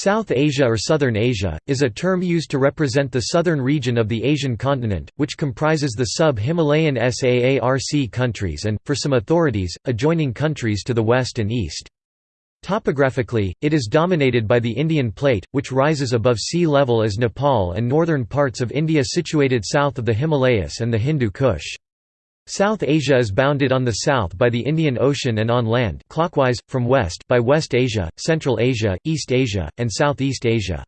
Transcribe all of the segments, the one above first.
South Asia or Southern Asia, is a term used to represent the southern region of the Asian continent, which comprises the sub-Himalayan SAARC countries and, for some authorities, adjoining countries to the west and east. Topographically, it is dominated by the Indian plate, which rises above sea level as Nepal and northern parts of India situated south of the Himalayas and the Hindu Kush. South Asia is bounded on the south by the Indian Ocean and on land clockwise, from west by West Asia, Central Asia, East Asia, and Southeast Asia.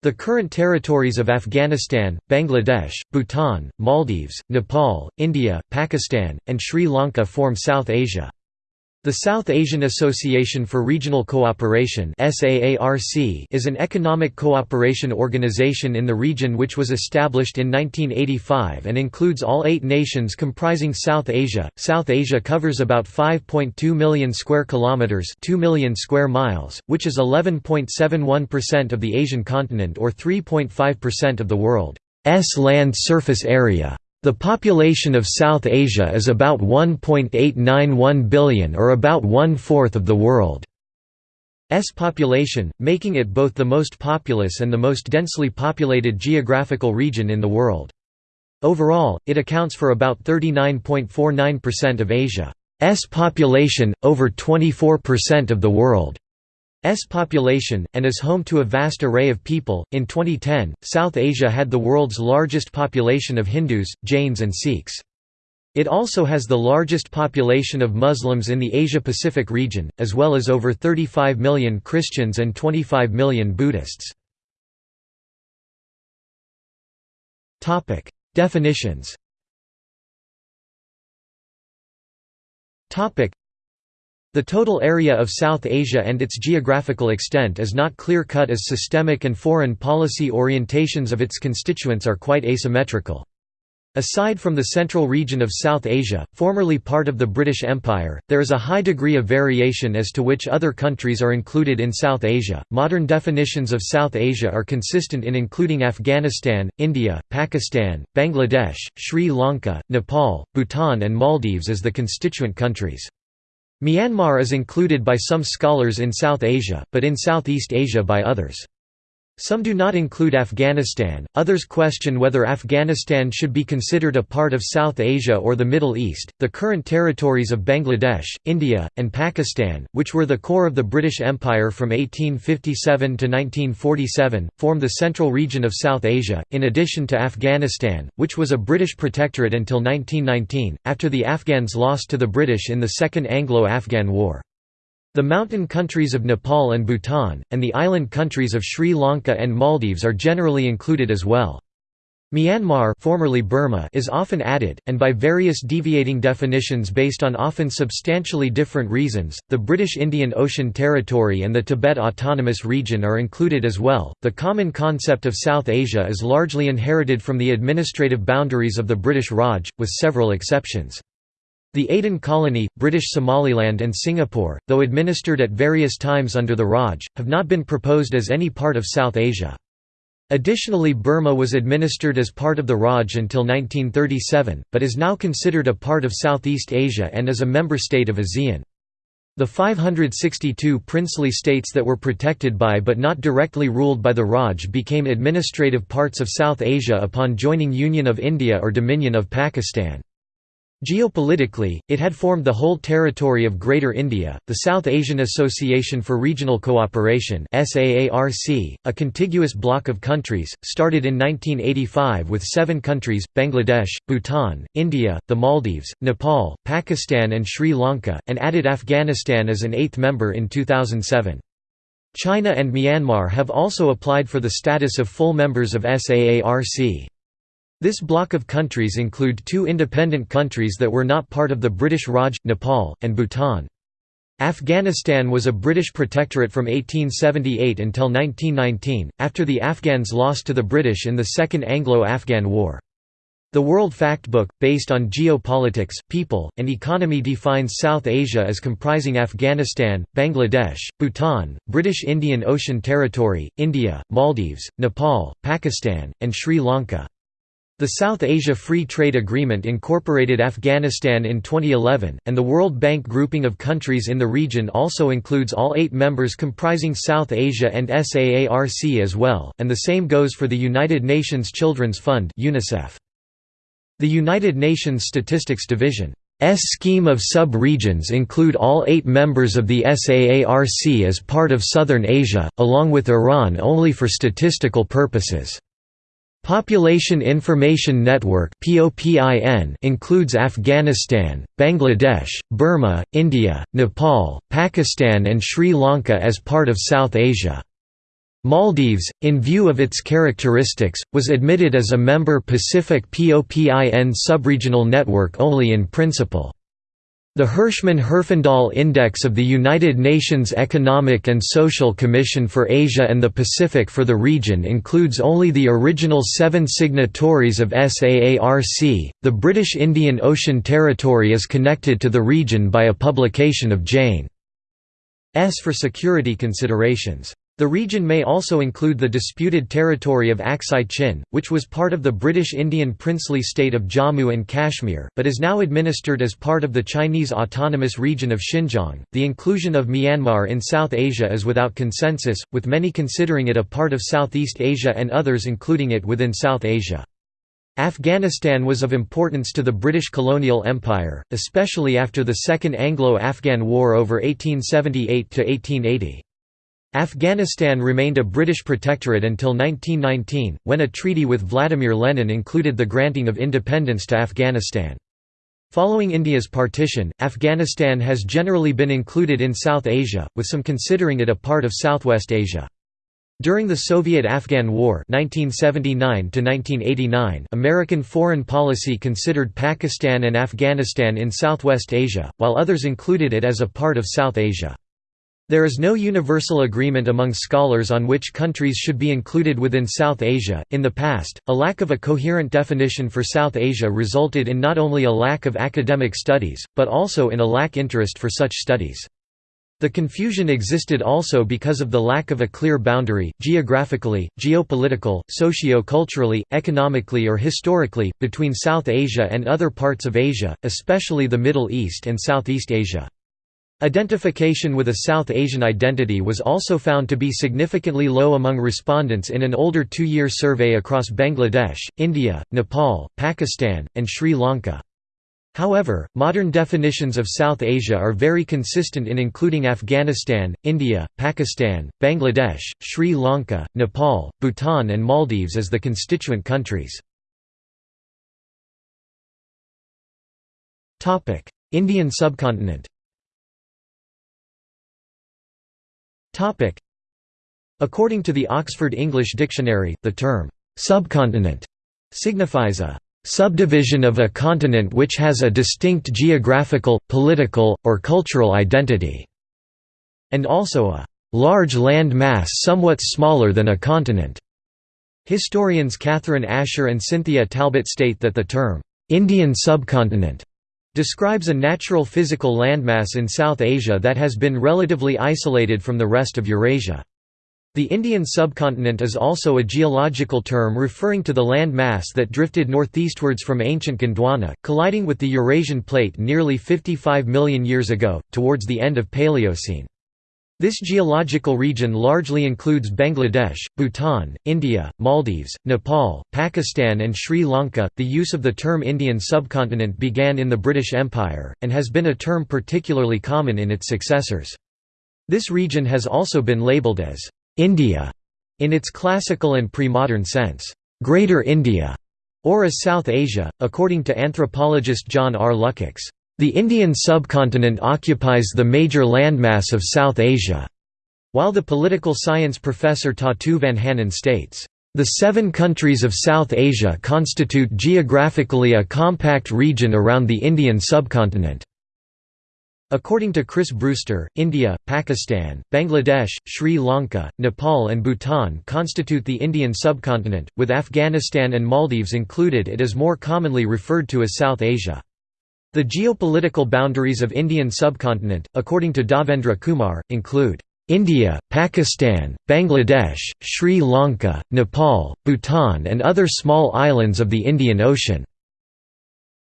The current territories of Afghanistan, Bangladesh, Bhutan, Maldives, Nepal, India, Pakistan, and Sri Lanka form South Asia. The South Asian Association for Regional Cooperation is an economic cooperation organization in the region which was established in 1985 and includes all eight nations comprising South Asia. South Asia covers about 5.2 million square kilometers, 2 million square miles, which is 11.71% of the Asian continent or 3.5% of the world's land surface area. The population of South Asia is about 1.891 billion or about one-fourth of the world's population, making it both the most populous and the most densely populated geographical region in the world. Overall, it accounts for about 39.49% of Asia's population, over 24% of the world. S population, and is home to a vast array of people. In 2010, South Asia had the world's largest population of Hindus, Jains, and Sikhs. It also has the largest population of Muslims in the Asia-Pacific region, as well as over 35 million Christians and 25 million Buddhists. Definitions the total area of South Asia and its geographical extent is not clear-cut as systemic and foreign policy orientations of its constituents are quite asymmetrical. Aside from the central region of South Asia, formerly part of the British Empire, there is a high degree of variation as to which other countries are included in South Asia. Modern definitions of South Asia are consistent in including Afghanistan, India, Pakistan, Bangladesh, Sri Lanka, Nepal, Bhutan, and Maldives as the constituent countries. Myanmar is included by some scholars in South Asia, but in Southeast Asia by others. Some do not include Afghanistan, others question whether Afghanistan should be considered a part of South Asia or the Middle East. The current territories of Bangladesh, India, and Pakistan, which were the core of the British Empire from 1857 to 1947, form the central region of South Asia, in addition to Afghanistan, which was a British protectorate until 1919, after the Afghans lost to the British in the Second Anglo-Afghan War. The mountain countries of Nepal and Bhutan, and the island countries of Sri Lanka and Maldives are generally included as well. Myanmar formerly Burma is often added, and by various deviating definitions based on often substantially different reasons. The British Indian Ocean Territory and the Tibet Autonomous Region are included as well. The common concept of South Asia is largely inherited from the administrative boundaries of the British Raj, with several exceptions. The Aden colony, British Somaliland and Singapore, though administered at various times under the Raj, have not been proposed as any part of South Asia. Additionally Burma was administered as part of the Raj until 1937, but is now considered a part of Southeast Asia and is a member state of ASEAN. The 562 princely states that were protected by but not directly ruled by the Raj became administrative parts of South Asia upon joining Union of India or Dominion of Pakistan. Geopolitically, it had formed the whole territory of Greater India. The South Asian Association for Regional Cooperation (SAARC), a contiguous bloc of countries, started in 1985 with 7 countries: Bangladesh, Bhutan, India, the Maldives, Nepal, Pakistan and Sri Lanka, and added Afghanistan as an eighth member in 2007. China and Myanmar have also applied for the status of full members of SAARC. This bloc of countries include two independent countries that were not part of the British Raj, Nepal, and Bhutan. Afghanistan was a British protectorate from 1878 until 1919, after the Afghans lost to the British in the Second Anglo-Afghan War. The World Factbook, based on geopolitics, people, and economy defines South Asia as comprising Afghanistan, Bangladesh, Bhutan, British Indian Ocean Territory, India, Maldives, Nepal, Pakistan, and Sri Lanka. The South Asia Free Trade Agreement incorporated Afghanistan in 2011, and the World Bank grouping of countries in the region also includes all eight members comprising South Asia and SAARC as well, and the same goes for the United Nations Children's Fund UNICEF. The United Nations Statistics Division S scheme of sub-regions include all eight members of the SAARC as part of Southern Asia, along with Iran only for statistical purposes. Population Information Network includes Afghanistan, Bangladesh, Burma, India, Nepal, Pakistan and Sri Lanka as part of South Asia. Maldives, in view of its characteristics, was admitted as a member Pacific POPIN subregional network only in principle. The Hirschman-Herfindahl Index of the United Nations Economic and Social Commission for Asia and the Pacific for the region includes only the original seven signatories of SAARC. The British Indian Ocean Territory is connected to the region by a publication of Jane's for security considerations. The region may also include the disputed territory of Aksai Chin, which was part of the British Indian princely state of Jammu and Kashmir, but is now administered as part of the Chinese autonomous region of Xinjiang. The inclusion of Myanmar in South Asia is without consensus, with many considering it a part of Southeast Asia and others including it within South Asia. Afghanistan was of importance to the British colonial empire, especially after the Second Anglo-Afghan War over 1878–1880. Afghanistan remained a British protectorate until 1919, when a treaty with Vladimir Lenin included the granting of independence to Afghanistan. Following India's partition, Afghanistan has generally been included in South Asia, with some considering it a part of Southwest Asia. During the Soviet–Afghan War 1979 American foreign policy considered Pakistan and Afghanistan in Southwest Asia, while others included it as a part of South Asia. There is no universal agreement among scholars on which countries should be included within South Asia. In the past, a lack of a coherent definition for South Asia resulted in not only a lack of academic studies, but also in a lack interest for such studies. The confusion existed also because of the lack of a clear boundary, geographically, geopolitical, socio-culturally, economically or historically, between South Asia and other parts of Asia, especially the Middle East and Southeast Asia. Identification with a South Asian identity was also found to be significantly low among respondents in an older two-year survey across Bangladesh, India, Nepal, Pakistan, and Sri Lanka. However, modern definitions of South Asia are very consistent in including Afghanistan, India, Pakistan, Bangladesh, Sri Lanka, Nepal, Bhutan and Maldives as the constituent countries. Indian subcontinent Topic. According to the Oxford English Dictionary, the term subcontinent signifies a subdivision of a continent which has a distinct geographical, political, or cultural identity, and also a large land mass somewhat smaller than a continent. Historians Catherine Asher and Cynthia Talbot state that the term Indian subcontinent describes a natural physical landmass in South Asia that has been relatively isolated from the rest of Eurasia. The Indian subcontinent is also a geological term referring to the land mass that drifted northeastwards from ancient Gondwana, colliding with the Eurasian plate nearly 55 million years ago, towards the end of Paleocene. This geological region largely includes Bangladesh, Bhutan, India, Maldives, Nepal, Pakistan, and Sri Lanka. The use of the term Indian subcontinent began in the British Empire, and has been a term particularly common in its successors. This region has also been labelled as India in its classical and pre-modern sense, Greater India, or as South Asia, according to anthropologist John R. Lukacs. The Indian subcontinent occupies the major landmass of South Asia, while the political science professor Tatu Vanhanen states, "...the seven countries of South Asia constitute geographically a compact region around the Indian subcontinent." According to Chris Brewster, India, Pakistan, Bangladesh, Sri Lanka, Nepal and Bhutan constitute the Indian subcontinent, with Afghanistan and Maldives included it is more commonly referred to as South Asia. The geopolitical boundaries of Indian subcontinent, according to Dhavendra Kumar, include India, Pakistan, Bangladesh, Sri Lanka, Nepal, Bhutan and other small islands of the Indian Ocean.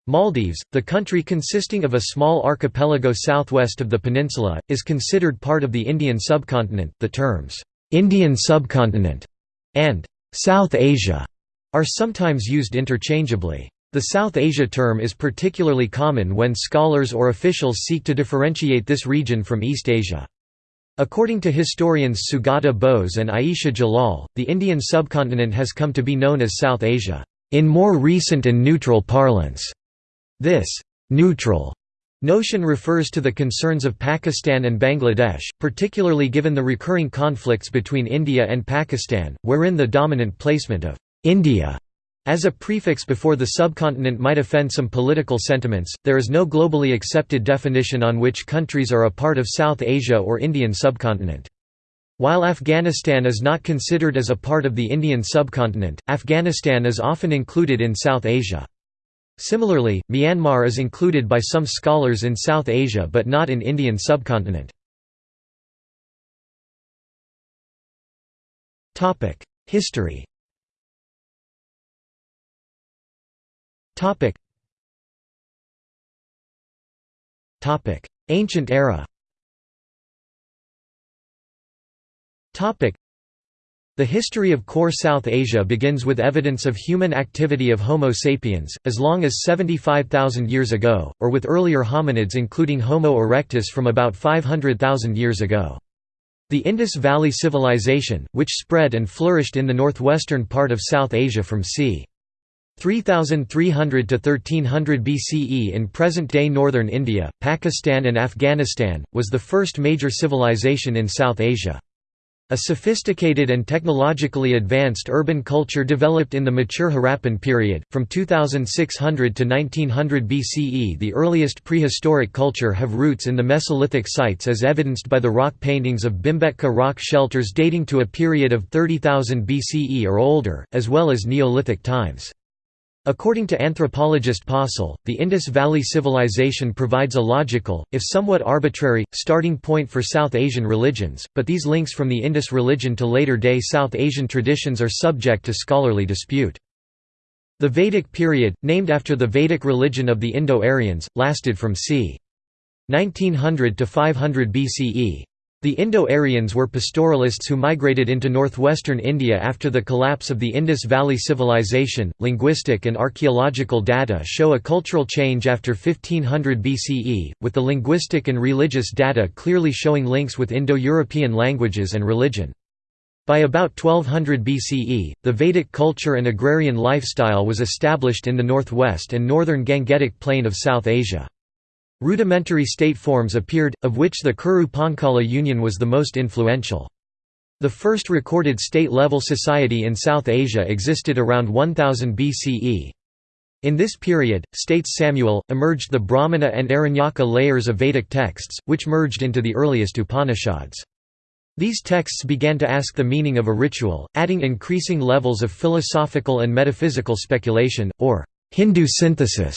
Maldives, the country consisting of a small archipelago southwest of the peninsula, is considered part of the Indian subcontinent. The terms, Indian subcontinent and South Asia are sometimes used interchangeably. The South Asia term is particularly common when scholars or officials seek to differentiate this region from East Asia. According to historians Sugata Bose and Ayesha Jalal, the Indian subcontinent has come to be known as South Asia, in more recent and neutral parlance. This neutral notion refers to the concerns of Pakistan and Bangladesh, particularly given the recurring conflicts between India and Pakistan, wherein the dominant placement of India as a prefix before the subcontinent might offend some political sentiments. There is no globally accepted definition on which countries are a part of South Asia or Indian subcontinent. While Afghanistan is not considered as a part of the Indian subcontinent, Afghanistan is often included in South Asia. Similarly, Myanmar is included by some scholars in South Asia but not in Indian subcontinent. History Ancient era the history of core South Asia begins with evidence of human activity of Homo sapiens, as long as 75,000 years ago, or with earlier hominids including Homo erectus from about 500,000 years ago. The Indus Valley Civilization, which spread and flourished in the northwestern part of South Asia from c. 3300 to 1300 BCE in present-day northern India, Pakistan and Afghanistan, was the first major civilization in South Asia. A sophisticated and technologically advanced urban culture developed in the mature Harappan period, from 2600 to 1900 BCE The earliest prehistoric culture have roots in the Mesolithic sites as evidenced by the rock paintings of Bhimbetka rock shelters dating to a period of 30,000 BCE or older, as well as Neolithic times. According to anthropologist Possehl, the Indus Valley Civilization provides a logical, if somewhat arbitrary, starting point for South Asian religions, but these links from the Indus religion to later-day South Asian traditions are subject to scholarly dispute. The Vedic period, named after the Vedic religion of the Indo-Aryans, lasted from c. 1900 to 500 BCE. The Indo-Aryans were pastoralists who migrated into northwestern India after the collapse of the Indus Valley Civilization. Linguistic and archaeological data show a cultural change after 1500 BCE, with the linguistic and religious data clearly showing links with Indo-European languages and religion. By about 1200 BCE, the Vedic culture and agrarian lifestyle was established in the northwest and northern Gangetic plain of South Asia. Rudimentary state forms appeared, of which the Kuru Panchala Union was the most influential. The first recorded state-level society in South Asia existed around 1000 BCE. In this period, states Samuel, emerged the Brahmana and Aranyaka layers of Vedic texts, which merged into the earliest Upanishads. These texts began to ask the meaning of a ritual, adding increasing levels of philosophical and metaphysical speculation, or Hindu synthesis.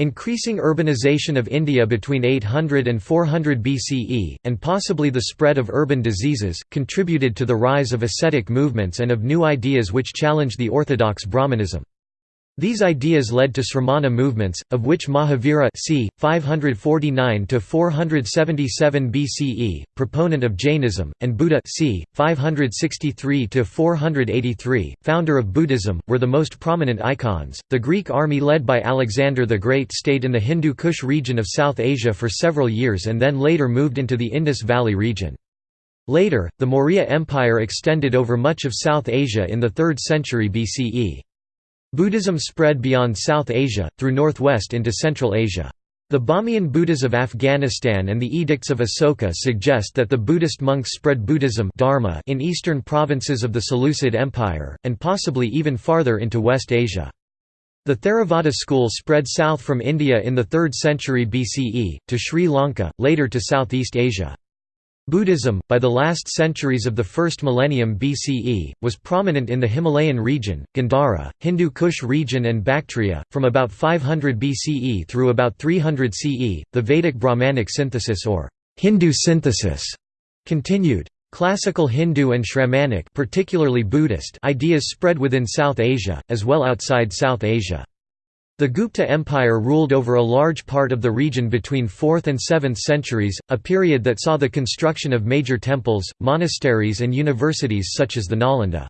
Increasing urbanization of India between 800 and 400 BCE, and possibly the spread of urban diseases, contributed to the rise of ascetic movements and of new ideas which challenged the orthodox Brahmanism. These ideas led to Sramana movements, of which Mahavira c. 549–477 BCE, proponent of Jainism, and Buddha c. 563–483, founder of Buddhism, were the most prominent icons. The Greek army led by Alexander the Great stayed in the Hindu Kush region of South Asia for several years and then later moved into the Indus Valley region. Later, the Maurya Empire extended over much of South Asia in the 3rd century BCE. Buddhism spread beyond South Asia, through northwest into Central Asia. The Bamiyan Buddhas of Afghanistan and the Edicts of Asoka suggest that the Buddhist monks spread Buddhism dharma in eastern provinces of the Seleucid Empire, and possibly even farther into West Asia. The Theravada school spread south from India in the 3rd century BCE, to Sri Lanka, later to Southeast Asia. Buddhism, by the last centuries of the first millennium BCE, was prominent in the Himalayan region, Gandhara, Hindu Kush region, and Bactria. From about 500 BCE through about 300 CE, the Vedic Brahmanic synthesis or Hindu synthesis Continued. Classical Hindu and Shramanic particularly Buddhist ideas spread within South Asia, as well outside South Asia. The Gupta Empire ruled over a large part of the region between 4th and 7th centuries, a period that saw the construction of major temples, monasteries and universities such as the Nalanda.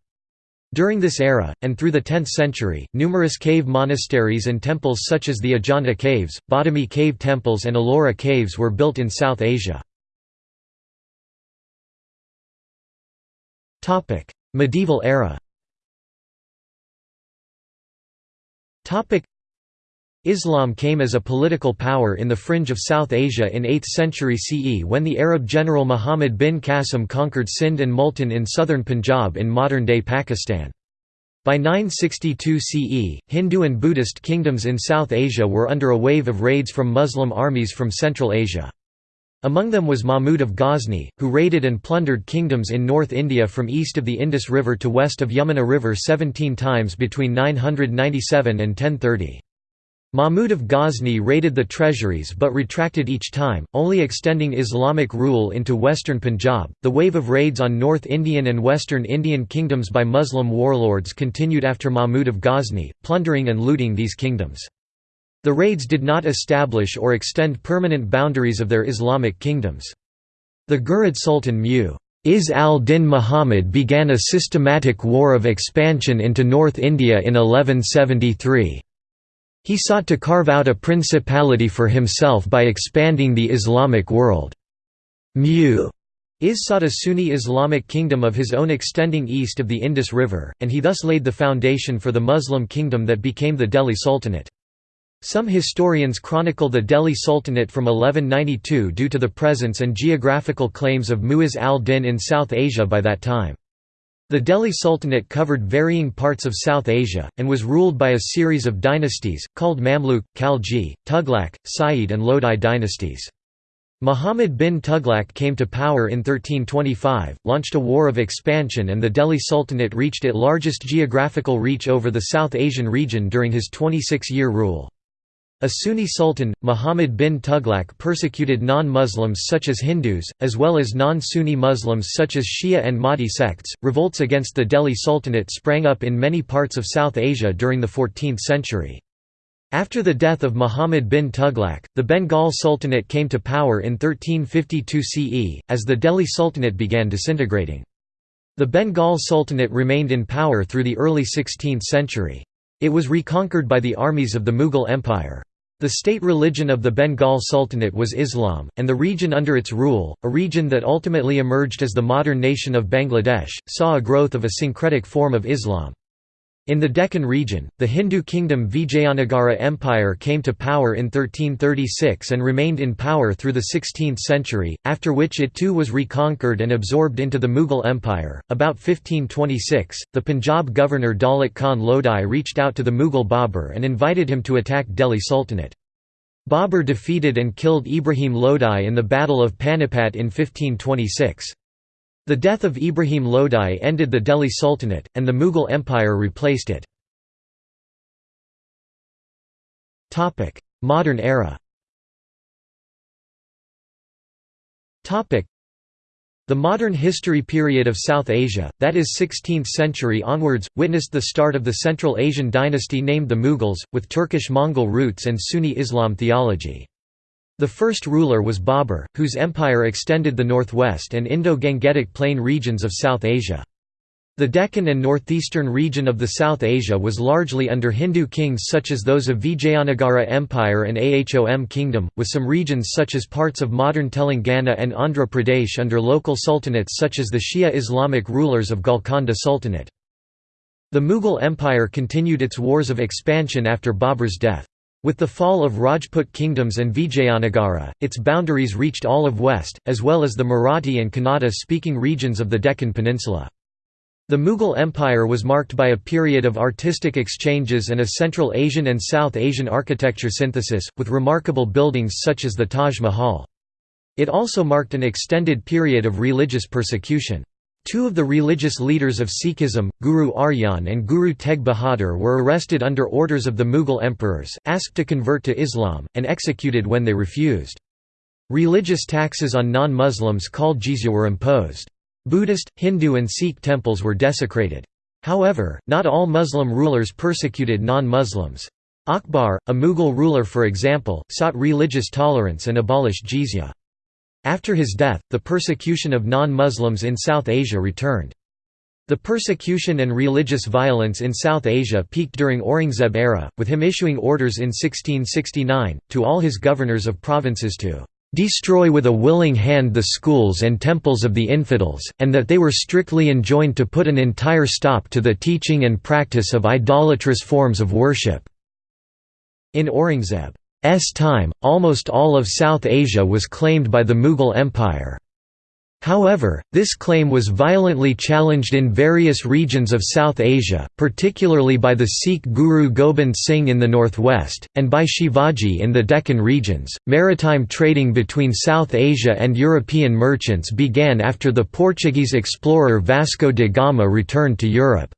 During this era, and through the 10th century, numerous cave monasteries and temples such as the Ajanta caves, Badami cave temples and Ellora caves were built in South Asia. Medieval era. Islam came as a political power in the fringe of South Asia in 8th century CE when the Arab general Muhammad bin Qasim conquered Sindh and Multan in southern Punjab in modern-day Pakistan. By 962 CE, Hindu and Buddhist kingdoms in South Asia were under a wave of raids from Muslim armies from Central Asia. Among them was Mahmud of Ghazni, who raided and plundered kingdoms in North India from east of the Indus River to west of Yamuna River 17 times between 997 and 1030. Mahmud of Ghazni raided the treasuries but retracted each time, only extending Islamic rule into western Punjab. The wave of raids on North Indian and Western Indian kingdoms by Muslim warlords continued after Mahmud of Ghazni, plundering and looting these kingdoms. The raids did not establish or extend permanent boundaries of their Islamic kingdoms. The Ghurid Sultan Mu Is al-Din Muhammad began a systematic war of expansion into North India in 1173. He sought to carve out a principality for himself by expanding the Islamic world. Mu Is sought a Sunni Islamic kingdom of his own extending east of the Indus River, and he thus laid the foundation for the Muslim kingdom that became the Delhi Sultanate. Some historians chronicle the Delhi Sultanate from 1192 due to the presence and geographical claims of Mu'izz al-Din in South Asia by that time. The Delhi Sultanate covered varying parts of South Asia, and was ruled by a series of dynasties, called Mamluk, Khalji, Tughlaq, Sayyid and Lodi dynasties. Muhammad bin Tughlaq came to power in 1325, launched a war of expansion and the Delhi Sultanate reached its largest geographical reach over the South Asian region during his 26-year rule. A Sunni sultan, Muhammad bin Tughlaq persecuted non-Muslims such as Hindus, as well as non-Sunni Muslims such as Shia and Mahdi sects. Revolts against the Delhi Sultanate sprang up in many parts of South Asia during the 14th century. After the death of Muhammad bin Tughlaq, the Bengal Sultanate came to power in 1352 CE, as the Delhi Sultanate began disintegrating. The Bengal Sultanate remained in power through the early 16th century. It was reconquered by the armies of the Mughal Empire. The state religion of the Bengal Sultanate was Islam, and the region under its rule, a region that ultimately emerged as the modern nation of Bangladesh, saw a growth of a syncretic form of Islam. In the Deccan region, the Hindu kingdom Vijayanagara Empire came to power in 1336 and remained in power through the 16th century, after which it too was reconquered and absorbed into the Mughal Empire. About 1526, the Punjab governor Daulat Khan Lodi reached out to the Mughal Babur and invited him to attack Delhi Sultanate. Babur defeated and killed Ibrahim Lodi in the Battle of Panipat in 1526. The death of Ibrahim Lodi ended the Delhi Sultanate, and the Mughal Empire replaced it. Modern era the modern history period of South Asia, that is 16th century onwards, witnessed the start of the Central Asian dynasty named the Mughals, with Turkish-Mongol roots and Sunni Islam theology. The first ruler was Babur, whose empire extended the northwest and Indo-Gangetic Plain regions of South Asia. The Deccan and northeastern region of the South Asia was largely under Hindu kings such as those of Vijayanagara Empire and Ahom Kingdom, with some regions such as parts of modern Telangana and Andhra Pradesh under local sultanates such as the Shia Islamic rulers of Golconda Sultanate. The Mughal Empire continued its wars of expansion after Babur's death. With the fall of Rajput kingdoms and Vijayanagara, its boundaries reached all of west, as well as the Marathi and Kannada-speaking regions of the Deccan Peninsula. The Mughal Empire was marked by a period of artistic exchanges and a Central Asian and South Asian architecture synthesis, with remarkable buildings such as the Taj Mahal. It also marked an extended period of religious persecution. Two of the religious leaders of Sikhism, Guru Arjan and Guru Tegh Bahadur were arrested under orders of the Mughal emperors, asked to convert to Islam, and executed when they refused. Religious taxes on non-Muslims called jizya were imposed. Buddhist, Hindu and Sikh temples were desecrated. However, not all Muslim rulers persecuted non-Muslims. Akbar, a Mughal ruler for example, sought religious tolerance and abolished jizya. After his death, the persecution of non-Muslims in South Asia returned. The persecution and religious violence in South Asia peaked during Aurangzeb era, with him issuing orders in 1669, to all his governors of provinces to destroy with a willing hand the schools and temples of the infidels, and that they were strictly enjoined to put an entire stop to the teaching and practice of idolatrous forms of worship." In Aurangzeb's time, almost all of South Asia was claimed by the Mughal Empire. However, this claim was violently challenged in various regions of South Asia, particularly by the Sikh Guru Gobind Singh in the northwest, and by Shivaji in the Deccan regions. Maritime trading between South Asia and European merchants began after the Portuguese explorer Vasco da Gama returned to Europe.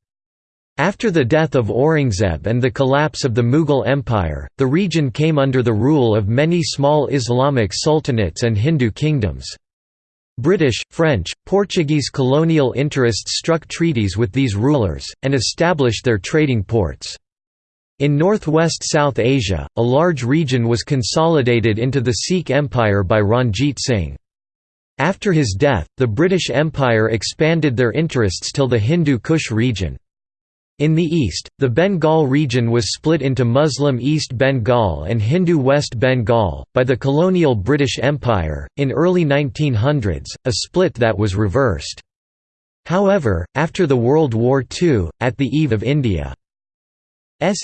After the death of Aurangzeb and the collapse of the Mughal Empire, the region came under the rule of many small Islamic sultanates and Hindu kingdoms. British, French, Portuguese colonial interests struck treaties with these rulers, and established their trading ports. In northwest South Asia, a large region was consolidated into the Sikh Empire by Ranjit Singh. After his death, the British Empire expanded their interests till the Hindu Kush region. In the east, the Bengal region was split into Muslim East Bengal and Hindu West Bengal, by the colonial British Empire, in early 1900s, a split that was reversed. However, after the World War II, at the eve of India's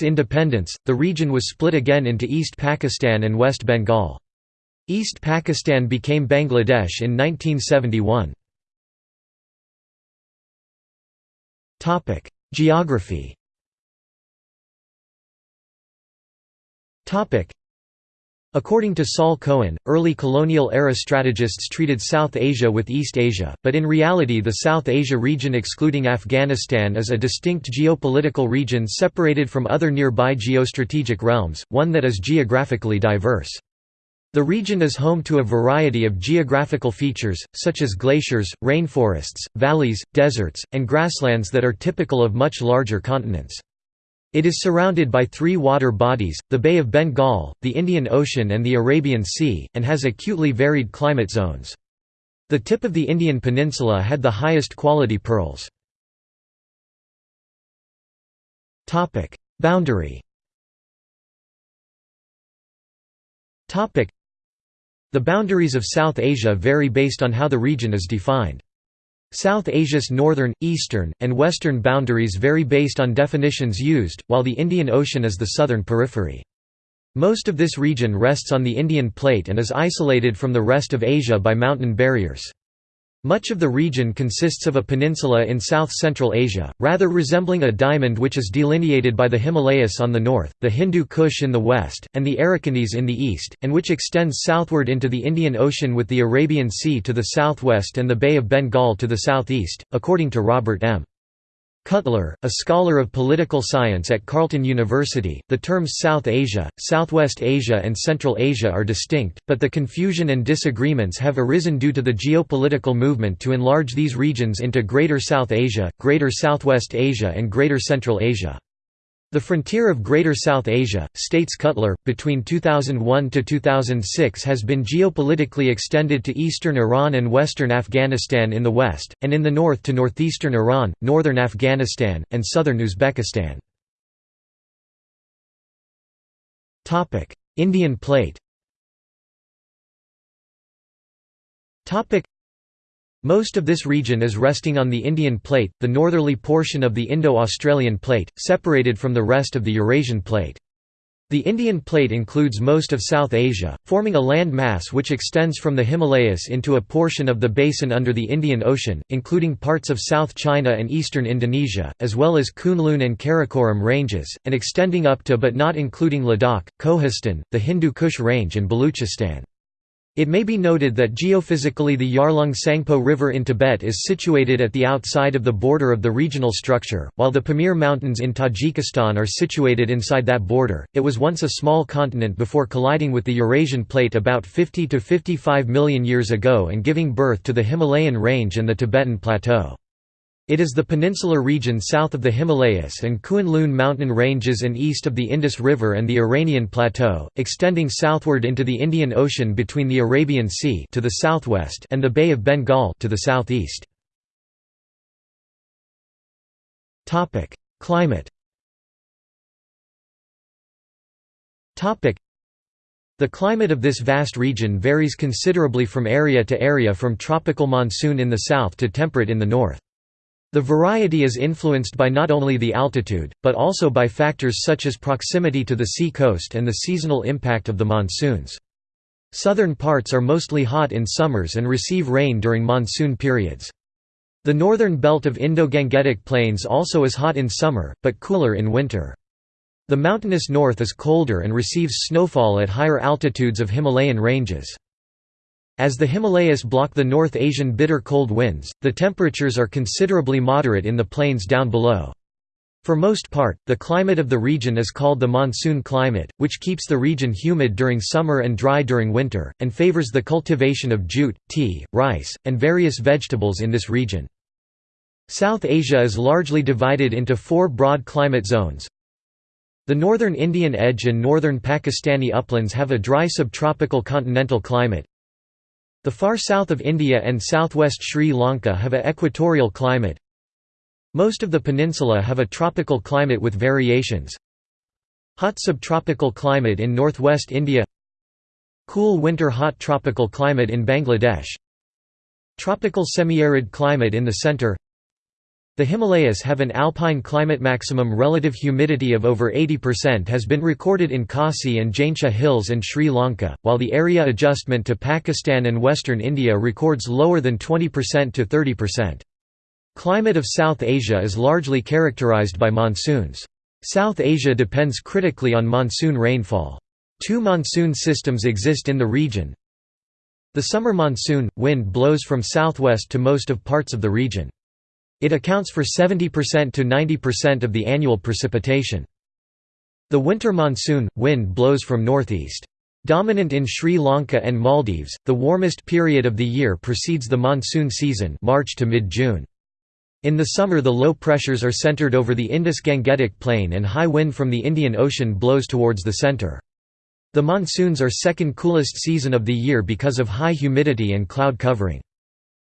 independence, the region was split again into East Pakistan and West Bengal. East Pakistan became Bangladesh in 1971. Geography According to Saul Cohen, early colonial-era strategists treated South Asia with East Asia, but in reality the South Asia region excluding Afghanistan is a distinct geopolitical region separated from other nearby geostrategic realms, one that is geographically diverse. The region is home to a variety of geographical features, such as glaciers, rainforests, valleys, deserts, and grasslands that are typical of much larger continents. It is surrounded by three water bodies, the Bay of Bengal, the Indian Ocean and the Arabian Sea, and has acutely varied climate zones. The tip of the Indian peninsula had the highest quality pearls. Boundary the boundaries of South Asia vary based on how the region is defined. South Asia's northern, eastern, and western boundaries vary based on definitions used, while the Indian Ocean is the southern periphery. Most of this region rests on the Indian Plate and is isolated from the rest of Asia by mountain barriers. Much of the region consists of a peninsula in south-central Asia, rather resembling a diamond which is delineated by the Himalayas on the north, the Hindu Kush in the west, and the Arakanese in the east, and which extends southward into the Indian Ocean with the Arabian Sea to the southwest and the Bay of Bengal to the southeast, according to Robert M. Cutler, a scholar of political science at Carleton University, the terms South Asia, Southwest Asia and Central Asia are distinct, but the confusion and disagreements have arisen due to the geopolitical movement to enlarge these regions into Greater South Asia, Greater Southwest Asia and Greater Central Asia. The frontier of Greater South Asia, states Cutler, between 2001 to 2006 has been geopolitically extended to eastern Iran and western Afghanistan in the west, and in the north to northeastern Iran, northern Afghanistan, and southern Uzbekistan. Indian Plate most of this region is resting on the Indian Plate, the northerly portion of the Indo-Australian Plate, separated from the rest of the Eurasian Plate. The Indian Plate includes most of South Asia, forming a land mass which extends from the Himalayas into a portion of the basin under the Indian Ocean, including parts of South China and eastern Indonesia, as well as Kunlun and Karakoram ranges, and extending up to but not including Ladakh, Kohistan, the Hindu Kush Range and Baluchistan. It may be noted that geophysically the Yarlung Tsangpo River in Tibet is situated at the outside of the border of the regional structure, while the Pamir Mountains in Tajikistan are situated inside that border. It was once a small continent before colliding with the Eurasian plate about 50 to 55 million years ago and giving birth to the Himalayan range and the Tibetan plateau. It is the peninsular region south of the Himalayas and Kuen mountain ranges and east of the Indus River and the Iranian Plateau, extending southward into the Indian Ocean between the Arabian Sea to the southwest and the Bay of Bengal to the southeast. Topic: Climate Topic: the climate of this vast region varies considerably from area to area from tropical monsoon in the south to temperate in the north. The variety is influenced by not only the altitude, but also by factors such as proximity to the sea coast and the seasonal impact of the monsoons. Southern parts are mostly hot in summers and receive rain during monsoon periods. The northern belt of Indo-Gangetic Plains also is hot in summer, but cooler in winter. The mountainous north is colder and receives snowfall at higher altitudes of Himalayan ranges. As the Himalayas block the North Asian bitter cold winds, the temperatures are considerably moderate in the plains down below. For most part, the climate of the region is called the monsoon climate, which keeps the region humid during summer and dry during winter, and favors the cultivation of jute, tea, rice, and various vegetables in this region. South Asia is largely divided into four broad climate zones. The northern Indian edge and northern Pakistani uplands have a dry subtropical continental climate, the far south of India and southwest Sri Lanka have a equatorial climate. Most of the peninsula have a tropical climate with variations. Hot subtropical climate in northwest India Cool winter hot tropical climate in Bangladesh Tropical semi-arid climate in the center the Himalayas have an alpine climate maximum relative humidity of over 80% has been recorded in Khasi and Jaintia Hills and Sri Lanka, while the area adjustment to Pakistan and western India records lower than 20% to 30%. Climate of South Asia is largely characterized by monsoons. South Asia depends critically on monsoon rainfall. Two monsoon systems exist in the region. The summer monsoon, wind blows from southwest to most of parts of the region. It accounts for 70% to 90% of the annual precipitation. The winter monsoon, wind blows from northeast. Dominant in Sri Lanka and Maldives, the warmest period of the year precedes the monsoon season March to mid-June. In the summer the low pressures are centered over the Indus-Gangetic Plain and high wind from the Indian Ocean blows towards the center. The monsoons are second coolest season of the year because of high humidity and cloud covering.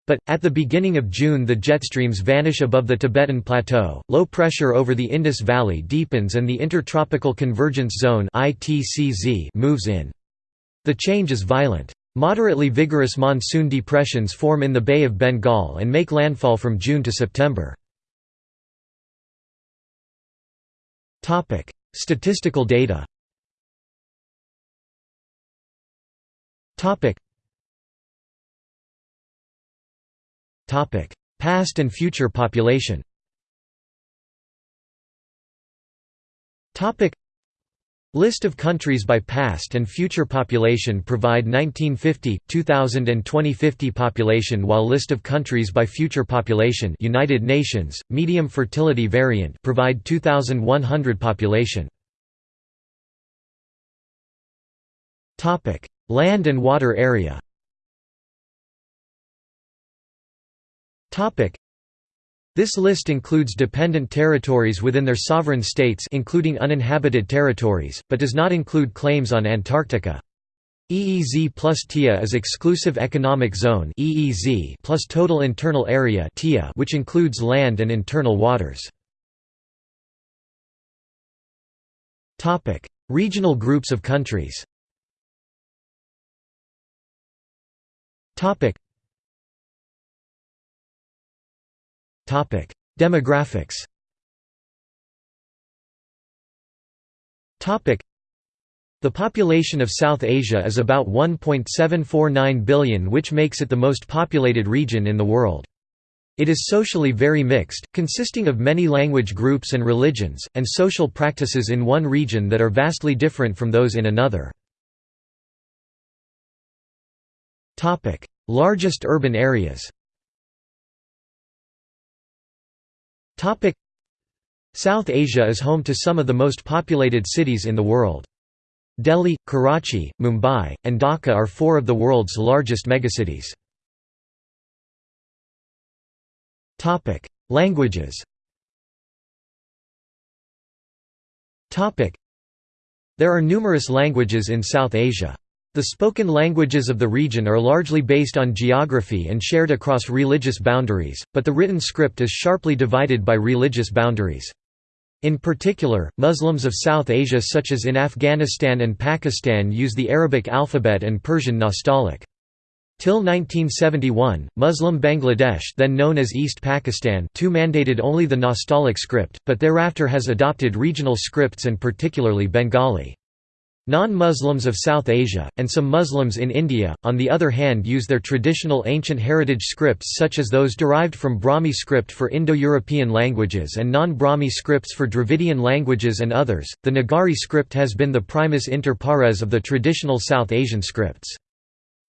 But, at the beginning of June the jet streams vanish above the Tibetan Plateau, low pressure over the Indus Valley deepens and the Intertropical Convergence Zone moves in. The change is violent. Moderately vigorous monsoon depressions form in the Bay of Bengal and make landfall from June to September. Statistical data Past and future population. List of countries by past and future population provide 1950, 2000 and 2050 population while list of countries by future population United Nations, medium fertility variant provide 2100 population. Land and water area This list includes dependent territories within their sovereign states including uninhabited territories, but does not include claims on Antarctica. EEZ plus TIA is Exclusive Economic Zone EEZ plus Total Internal Area TIA which includes land and internal waters. Regional groups of countries Demographics the population of South Asia is about 1.749 billion which makes it the most populated region in the world. It is socially very mixed, consisting of many language groups and religions, and social practices in one region that are vastly different from those in another. Largest urban areas South Asia is home to some of the most populated cities in the world. Delhi, Karachi, Mumbai, and Dhaka are four of the world's largest megacities. Languages There are numerous languages in South Asia. The spoken languages of the region are largely based on geography and shared across religious boundaries, but the written script is sharply divided by religious boundaries. In particular, Muslims of South Asia such as in Afghanistan and Pakistan use the Arabic alphabet and Persian Nastaliq. Till 1971, Muslim Bangladesh then known as East Pakistan too mandated only the Nastaliq script, but thereafter has adopted regional scripts and particularly Bengali. Non-Muslims of South Asia, and some Muslims in India, on the other hand use their traditional ancient heritage scripts such as those derived from Brahmi script for Indo-European languages and non-Brahmi scripts for Dravidian languages and others. The Nagari script has been the primus inter pares of the traditional South Asian scripts.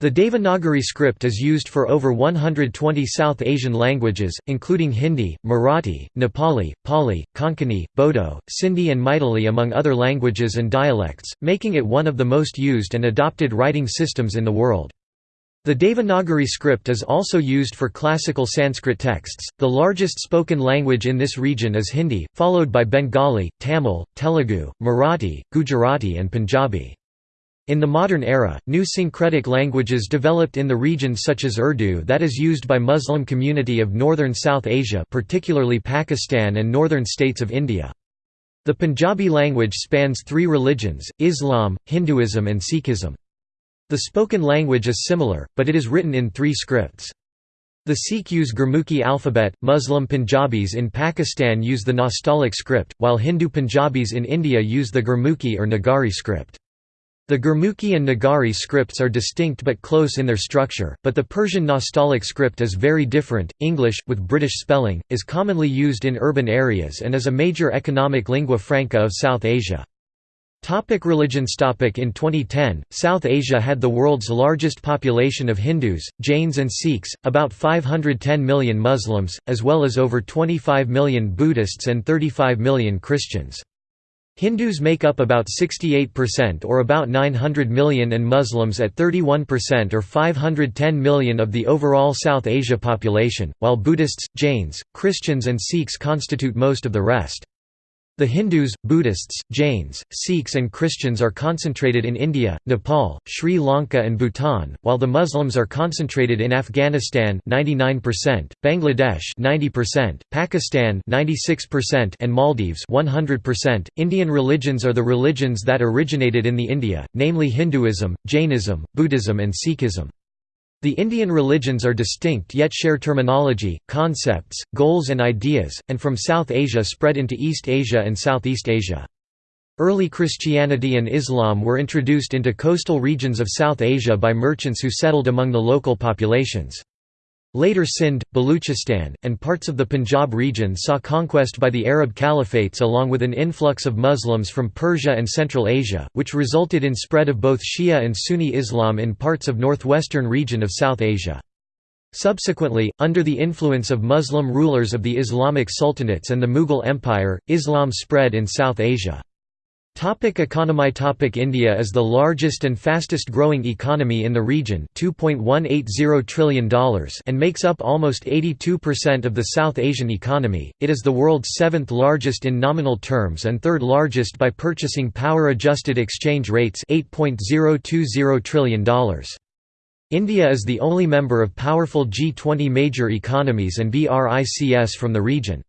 The Devanagari script is used for over 120 South Asian languages, including Hindi, Marathi, Nepali, Pali, Konkani, Bodo, Sindhi and Maithili among other languages and dialects, making it one of the most used and adopted writing systems in the world. The Devanagari script is also used for classical Sanskrit texts. The largest spoken language in this region is Hindi, followed by Bengali, Tamil, Telugu, Marathi, Gujarati, and Punjabi. In the modern era, new syncretic languages developed in the region such as Urdu that is used by Muslim community of northern South Asia particularly Pakistan and northern states of India. The Punjabi language spans three religions, Islam, Hinduism and Sikhism. The spoken language is similar, but it is written in three scripts. The Sikh use Gurmukhi alphabet, Muslim Punjabis in Pakistan use the Nastaliq script, while Hindu Punjabis in India use the Gurmukhi or Nagari script. The Gurmukhi and Nagari scripts are distinct but close in their structure, but the Persian Nastaliq script is very different. English, with British spelling, is commonly used in urban areas and is a major economic lingua franca of South Asia. Topic religions topic In 2010, South Asia had the world's largest population of Hindus, Jains and Sikhs, about 510 million Muslims, as well as over 25 million Buddhists and 35 million Christians. Hindus make up about 68% or about 900 million and Muslims at 31% or 510 million of the overall South Asia population, while Buddhists, Jains, Christians and Sikhs constitute most of the rest. The Hindus, Buddhists, Jains, Sikhs and Christians are concentrated in India, Nepal, Sri Lanka and Bhutan, while the Muslims are concentrated in Afghanistan 99%, Bangladesh 90%, Pakistan 96% and Maldives 100%. Indian religions are the religions that originated in the India, namely Hinduism, Jainism, Buddhism and Sikhism. The Indian religions are distinct yet share terminology, concepts, goals and ideas, and from South Asia spread into East Asia and Southeast Asia. Early Christianity and Islam were introduced into coastal regions of South Asia by merchants who settled among the local populations. Later Sindh, Baluchistan, and parts of the Punjab region saw conquest by the Arab caliphates along with an influx of Muslims from Persia and Central Asia, which resulted in spread of both Shia and Sunni Islam in parts of northwestern region of South Asia. Subsequently, under the influence of Muslim rulers of the Islamic sultanates and the Mughal Empire, Islam spread in South Asia. Topic economy Topic India is the largest and fastest growing economy in the region $2.180 trillion and makes up almost 82% of the South Asian economy. It is the world's seventh largest in nominal terms and third largest by purchasing power adjusted exchange rates $8.020 trillion. India is the only member of powerful G20 major economies and BRICS from the region.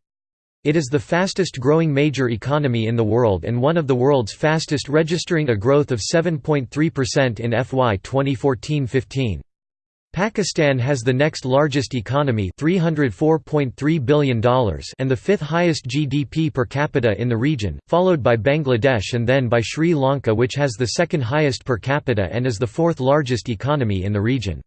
It is the fastest growing major economy in the world and one of the world's fastest registering a growth of 7.3% in FY 2014-15. Pakistan has the next largest economy $304.3 billion and the fifth highest GDP per capita in the region, followed by Bangladesh and then by Sri Lanka which has the second highest per capita and is the fourth largest economy in the region.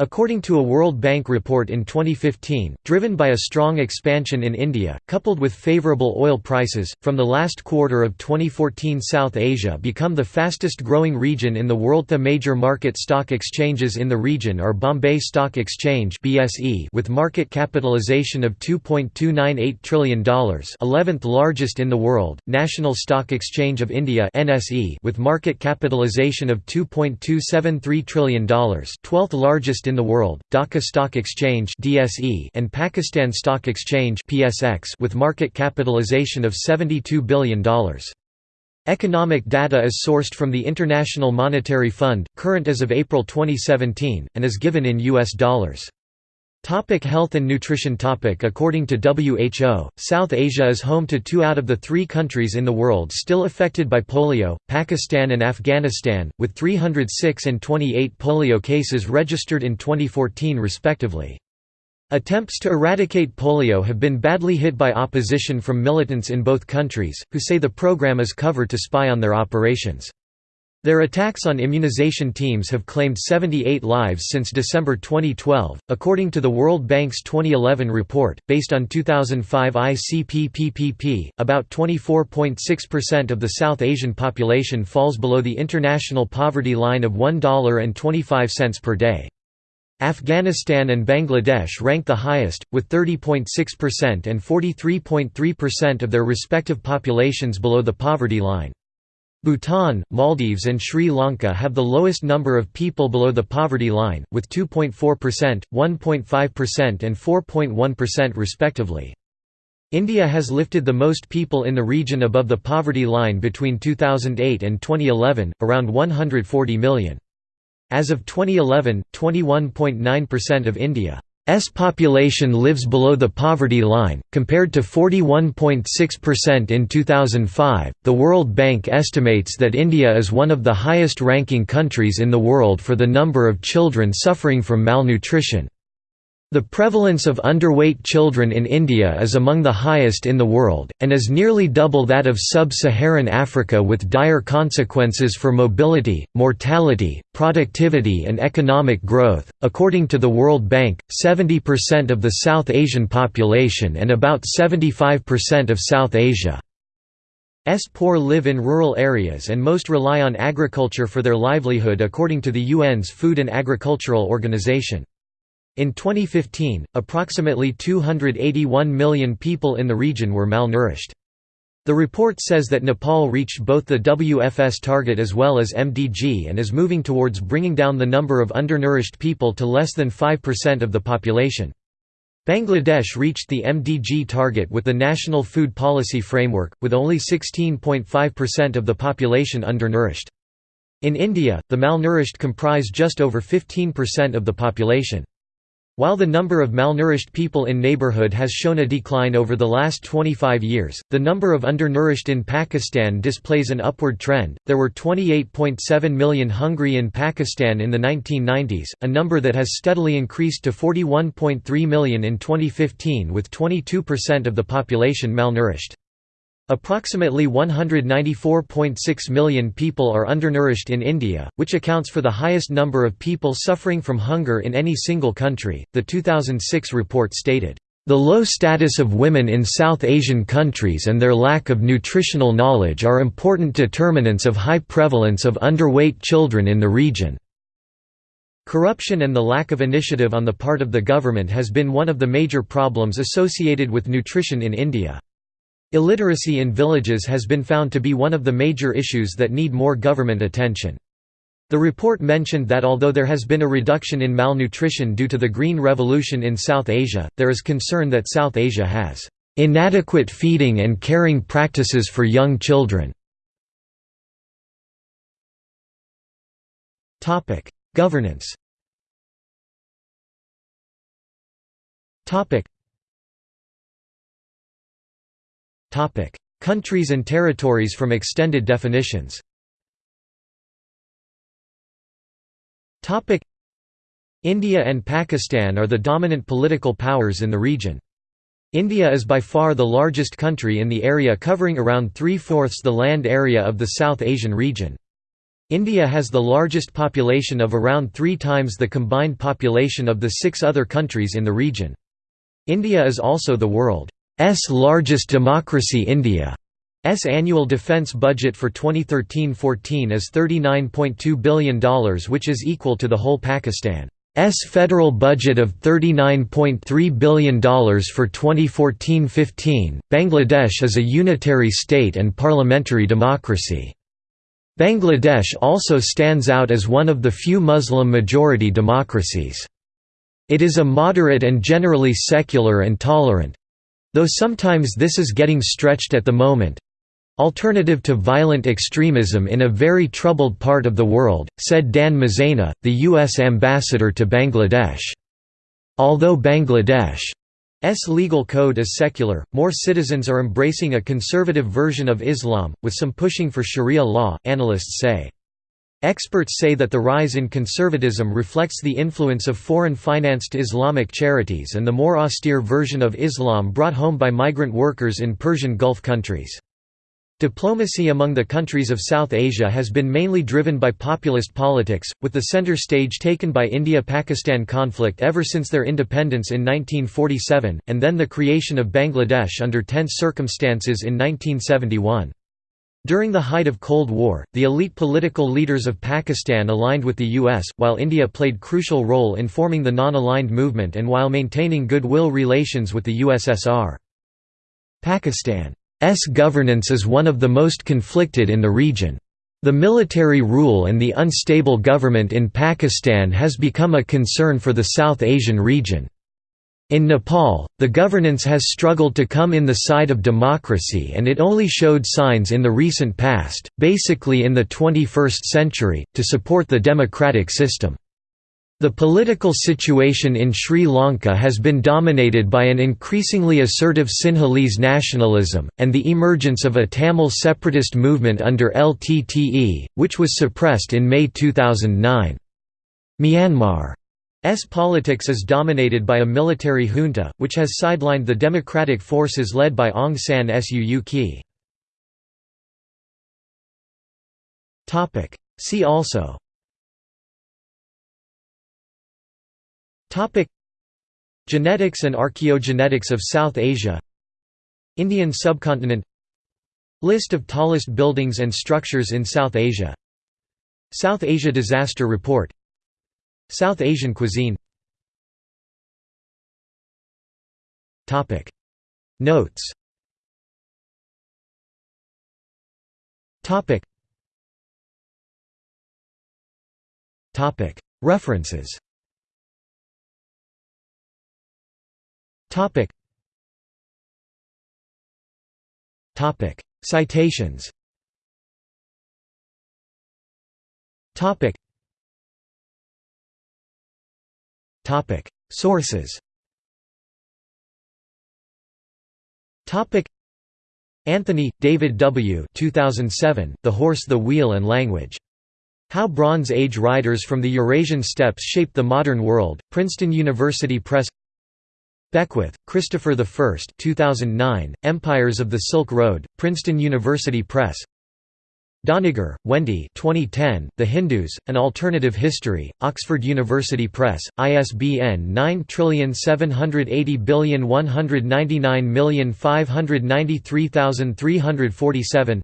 According to a World Bank report in 2015, driven by a strong expansion in India, coupled with favorable oil prices, from the last quarter of 2014 South Asia become the fastest growing region in the world. The major market stock exchanges in the region are Bombay Stock Exchange (BSE) with market capitalization of $2.298 trillion 11th largest in the world, National Stock Exchange of India (NSE) with market capitalization of $2.273 trillion 12th largest in the world, Dhaka Stock Exchange and Pakistan Stock Exchange with market capitalization of $72 billion. Economic data is sourced from the International Monetary Fund, current as of April 2017, and is given in US dollars. Topic health and nutrition topic According to WHO, South Asia is home to two out of the three countries in the world still affected by polio, Pakistan and Afghanistan, with 306 and 28 polio cases registered in 2014 respectively. Attempts to eradicate polio have been badly hit by opposition from militants in both countries, who say the program is cover to spy on their operations. Their attacks on immunization teams have claimed 78 lives since December 2012, according to the World Bank's 2011 report. Based on 2005 ICP-PPP, about 24.6% of the South Asian population falls below the international poverty line of $1.25 per day. Afghanistan and Bangladesh rank the highest, with 30.6% and 43.3% of their respective populations below the poverty line. Bhutan, Maldives and Sri Lanka have the lowest number of people below the poverty line, with 2.4%, 1.5% and 4.1% respectively. India has lifted the most people in the region above the poverty line between 2008 and 2011, around 140 million. As of 2011, 21.9% of India S population lives below the poverty line, compared to 41.6% in 2005. The World Bank estimates that India is one of the highest ranking countries in the world for the number of children suffering from malnutrition. The prevalence of underweight children in India is among the highest in the world, and is nearly double that of sub-Saharan Africa with dire consequences for mobility, mortality, productivity and economic growth. According to the World Bank, 70% of the South Asian population and about 75% of South Asia S poor live in rural areas and most rely on agriculture for their livelihood according to the UN's Food and Agricultural Organization. In 2015, approximately 281 million people in the region were malnourished. The report says that Nepal reached both the WFS target as well as MDG and is moving towards bringing down the number of undernourished people to less than 5% of the population. Bangladesh reached the MDG target with the National Food Policy Framework, with only 16.5% of the population undernourished. In India, the malnourished comprise just over 15% of the population. While the number of malnourished people in neighborhood has shown a decline over the last 25 years, the number of undernourished in Pakistan displays an upward trend. There were 28.7 million hungry in Pakistan in the 1990s, a number that has steadily increased to 41.3 million in 2015 with 22% of the population malnourished. Approximately 194.6 million people are undernourished in India, which accounts for the highest number of people suffering from hunger in any single country. The 2006 report stated, The low status of women in South Asian countries and their lack of nutritional knowledge are important determinants of high prevalence of underweight children in the region. Corruption and the lack of initiative on the part of the government has been one of the major problems associated with nutrition in India. Illiteracy in villages has been found to be one of the major issues that need more government attention. The report mentioned that although there has been a reduction in malnutrition due to the Green Revolution in South Asia, there is concern that South Asia has inadequate feeding and caring practices for young children. Governance Countries and territories from extended definitions. India and Pakistan are the dominant political powers in the region. India is by far the largest country in the area covering around three-fourths the land area of the South Asian region. India has the largest population of around three times the combined population of the six other countries in the region. India is also the world's largest democracy India. S annual defence budget for 2013–14 is $39.2 billion which is equal to the whole Pakistan. S federal budget of $39.3 billion for 2014–15. Bangladesh is a unitary state and parliamentary democracy. Bangladesh also stands out as one of the few Muslim-majority democracies. It is a moderate and generally secular and tolerant—though sometimes this is getting stretched at the moment—alternative to violent extremism in a very troubled part of the world, said Dan Mozena, the U.S. ambassador to Bangladesh. Although Bangladesh S legal code is secular, more citizens are embracing a conservative version of Islam, with some pushing for sharia law, analysts say. Experts say that the rise in conservatism reflects the influence of foreign-financed Islamic charities and the more austere version of Islam brought home by migrant workers in Persian Gulf countries. Diplomacy among the countries of South Asia has been mainly driven by populist politics, with the center stage taken by India–Pakistan conflict ever since their independence in 1947, and then the creation of Bangladesh under tense circumstances in 1971. During the height of Cold War, the elite political leaders of Pakistan aligned with the US, while India played crucial role in forming the non-aligned movement and while maintaining goodwill relations with the USSR. Pakistan S governance is one of the most conflicted in the region. The military rule and the unstable government in Pakistan has become a concern for the South Asian region. In Nepal, the governance has struggled to come in the side of democracy and it only showed signs in the recent past, basically in the 21st century, to support the democratic system. The political situation in Sri Lanka has been dominated by an increasingly assertive Sinhalese nationalism, and the emergence of a Tamil separatist movement under LTTE, which was suppressed in May 2009. Myanmar's politics is dominated by a military junta, which has sidelined the democratic forces led by Aung San Suu Kyi. See also. Topic. Genetics and archaeogenetics of South Asia. Indian subcontinent. List of tallest buildings and structures in South Asia. South Asia Disaster Report South Asian cuisine. Topic. Notes. Topic. Topic. References. Topic. Topic. Citations. Sources. Anthony, David W. 2007, the Horse the Wheel and Language. How Bronze Age riders from the Eurasian steppes shaped the modern world, Princeton University Press Beckwith, Christopher I 2009, Empires of the Silk Road, Princeton University Press Doniger, Wendy 2010, The Hindus, An Alternative History, Oxford University Press, ISBN 9780199593347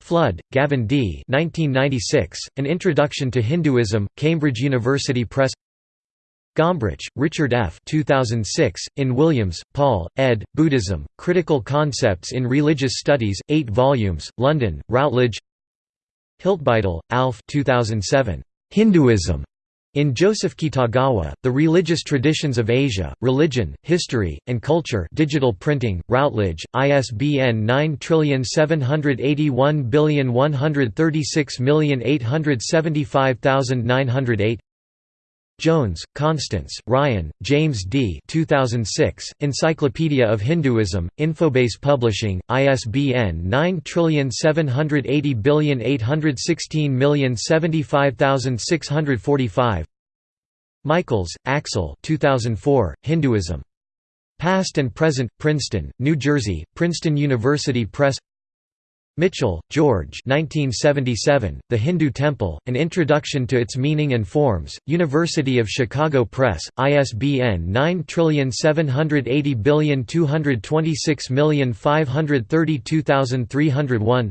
Flood, Gavin D. 1996, An Introduction to Hinduism, Cambridge University Press Gombrich, Richard F. 2006, in Williams, Paul, ed., Buddhism, Critical Concepts in Religious Studies, 8 volumes, London, Routledge Hiltbeitel, Alf 2007, Hinduism. In Joseph Kitagawa, The Religious Traditions of Asia, Religion, History, and Culture digital printing, Routledge, ISBN 9781136875908 Jones, Constance, Ryan, James D. 2006, Encyclopedia of Hinduism, Infobase Publishing, ISBN 9780816075645 Michaels, Axel 2004, Hinduism. Past and Present, Princeton, New Jersey, Princeton University Press Mitchell, George 1977, The Hindu Temple, An Introduction to Its Meaning and Forms, University of Chicago Press, ISBN 9780226532301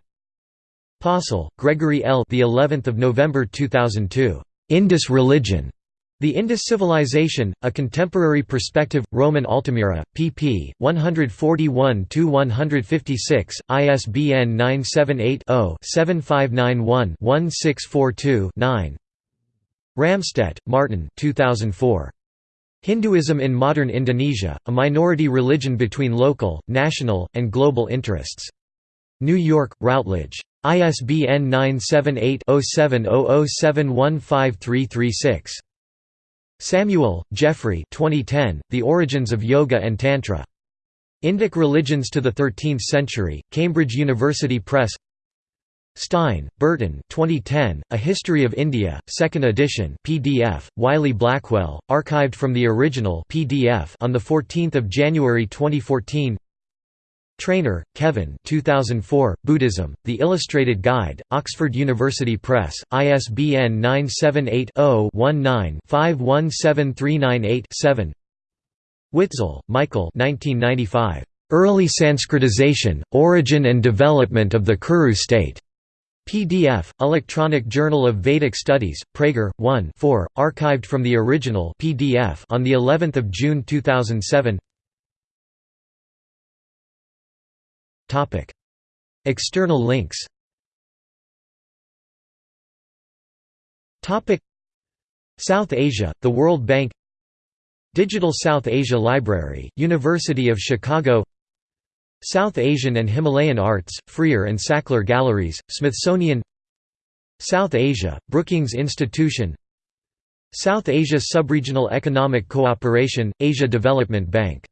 Possehl, Gregory L. The 11th of November 2002. Indus Religion. The Indus Civilization, A Contemporary Perspective, Rowman Altamira, pp. 141–156, ISBN 978-0-7591-1642-9 Ramstedt, Martin 2004. Hinduism in Modern Indonesia, A Minority Religion Between Local, National, and Global Interests. New York, Routledge. ISBN 978 0700715336. Samuel, Geoffrey 2010, The Origins of Yoga and Tantra. Indic Religions to the Thirteenth Century, Cambridge University Press Stein, Burton 2010, A History of India, 2nd edition PDF, Wiley-Blackwell, archived from the original PDF on 14 January 2014 Trainor, Kevin 2004, Buddhism, The Illustrated Guide, Oxford University Press, ISBN 978-0-19-517398-7 Witzel, Michael 1995. Early Sanskritization, Origin and Development of the Kuru State. PDF, Electronic Journal of Vedic Studies, Praeger, 1 4, archived from the original PDF on of June 2007 External links. South Asia, the World Bank. Digital South Asia Library, University of Chicago. South Asian and Himalayan Arts, Freer and Sackler Galleries, Smithsonian. South Asia, Brookings Institution. South Asia Subregional Economic Cooperation, Asia Development Bank